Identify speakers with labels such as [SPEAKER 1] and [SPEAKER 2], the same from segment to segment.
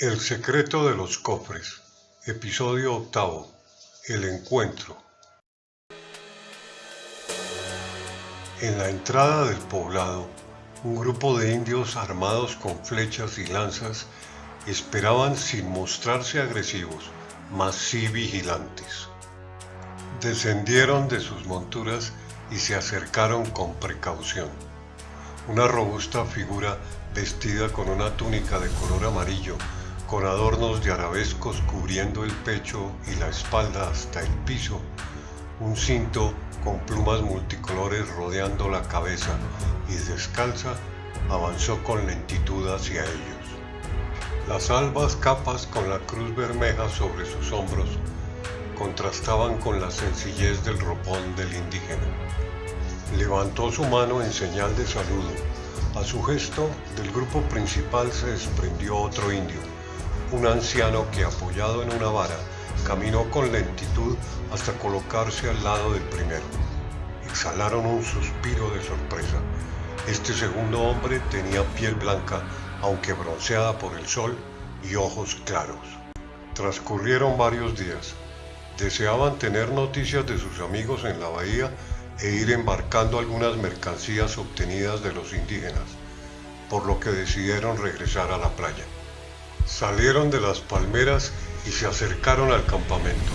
[SPEAKER 1] El secreto de los cofres, episodio octavo, el encuentro. En la entrada del poblado, un grupo de indios armados con flechas y lanzas esperaban sin mostrarse agresivos, mas sí vigilantes. Descendieron de sus monturas y se acercaron con precaución. Una robusta figura vestida con una túnica de color amarillo, con adornos de arabescos cubriendo el pecho y la espalda hasta el piso, un cinto con plumas multicolores rodeando la cabeza y descalza, avanzó con lentitud hacia ellos. Las albas capas con la cruz bermeja sobre sus hombros contrastaban con la sencillez del ropón del indígena. Levantó su mano en señal de saludo. A su gesto, del grupo principal se desprendió otro indio, un anciano que apoyado en una vara, caminó con lentitud hasta colocarse al lado del primero. Exhalaron un suspiro de sorpresa. Este segundo hombre tenía piel blanca, aunque bronceada por el sol, y ojos claros. Transcurrieron varios días. Deseaban tener noticias de sus amigos en la bahía e ir embarcando algunas mercancías obtenidas de los indígenas, por lo que decidieron regresar a la playa. Salieron de las palmeras y se acercaron al campamento.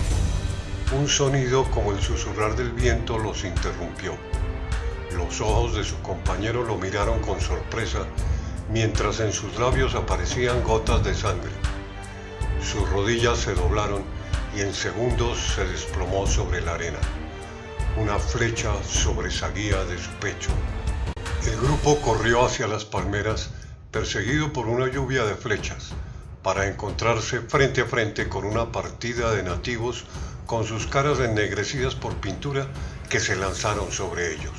[SPEAKER 1] Un sonido como el susurrar del viento los interrumpió. Los ojos de su compañero lo miraron con sorpresa, mientras en sus labios aparecían gotas de sangre. Sus rodillas se doblaron y en segundos se desplomó sobre la arena. Una flecha sobresalía de su pecho. El grupo corrió hacia las palmeras, perseguido por una lluvia de flechas, para encontrarse frente a frente con una partida de nativos con sus caras ennegrecidas por pintura que se lanzaron sobre ellos.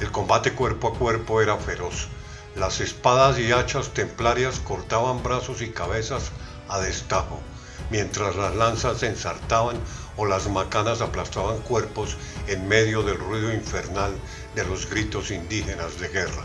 [SPEAKER 1] El combate cuerpo a cuerpo era feroz. Las espadas y hachas templarias cortaban brazos y cabezas a destajo, mientras las lanzas ensartaban o las macanas aplastaban cuerpos en medio del ruido infernal de los gritos indígenas de guerra.